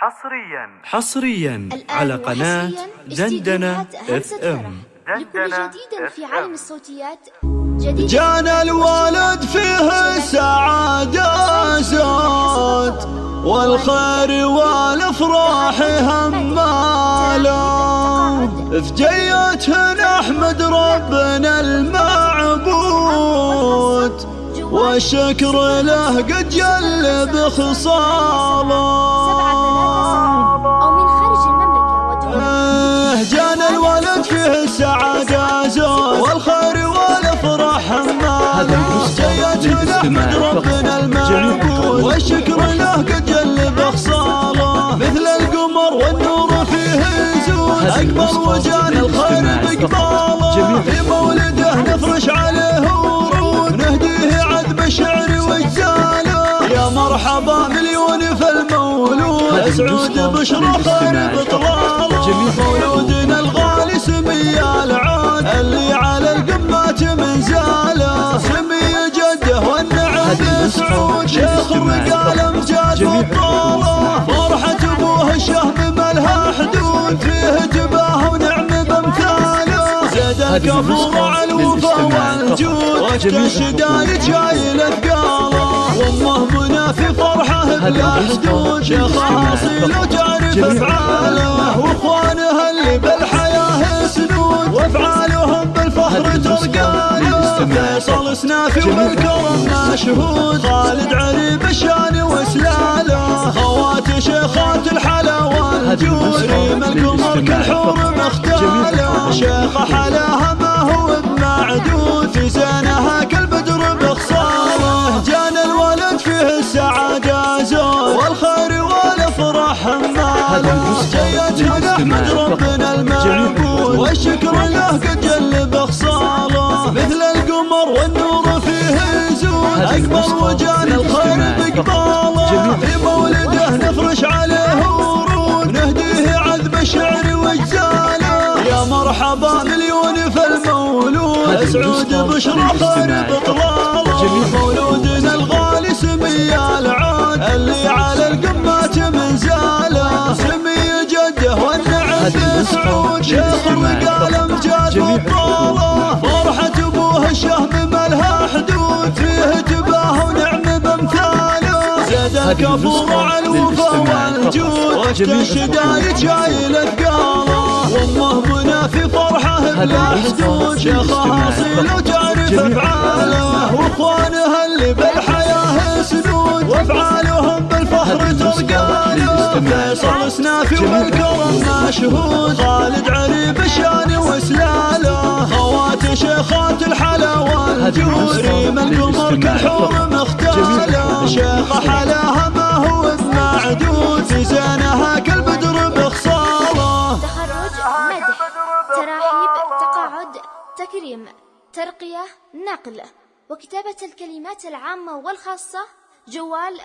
حصريا. حصريا على قناة دندنة إف. إم. لكل دندنة جديد في. عالم الصوتيات جديد. جانا الولد فيه السعادة زود والخير والأفراح هماله في جيته نحمد ربنا المعبود. والشكر له قد جلب خصاله أو من خارج المملكة ودول آه، جانا الولد فيه السعادة زود والخير والإفراح هماله جيته نحمد ربنا المعبود والشكر له قد جلب خصاله مثل القمر والنور فيه يزول اقبل وجانا الخير بقباله في مولده مليون في المولود. اسعود بشرى خير مولودنا الغالي سمي العود اللي على القمات من زاله. سمي جده والنعم سعود شيخ وقال أمجاد وطاله. فرحة أبوه الشهم ملها حدود. فيه جباه ونعم بأمثاله. زاد الكفور على الوفا والجود. وقت الشدايد شايل اثقاله وامه منى في فرحه بلا حدود شيخها اصيل وتعرف أفعاله. واخوانها اللي بالحياة سنود وأفعالهم بالفخر ترقاله فيصل سنافي والكرم مشهود. خالد علي بالشان وسلاله. خوات شيخات الحلا والجود. ريم القمر كالحور مختاله. شيخ حلاها والشكر له قد جلب خصاله مثل القمر والنور فيه يزول اقبل وجانا الخير بقباله. في مولده نفرش عليه ورود. نهديه عذب الشعر وأجزاله. يا مرحبا مليون في المولود اسعود بشرى خير بطلاله مولودنا الغالي الكفور على الوفا والجود وقت الشدايد شايل اثقاله وامه منى في فرحه بلا حدود. شيخها اصيل وتعرف افعاله واخوانها اللي بالحياة سنود وافعالهم بالفخر ترقاله. فيصل سنافي والكرم مشهود. خالد علي بالشان وسلاله. خوات شيخات الحلا والجود. ريم القمر كالحور مختاله. شيخ كالبدر تخرج مدح تراحيب تقاعد تكريم ترقية نقل وكتابة الكلمات العامة والخاصة جوال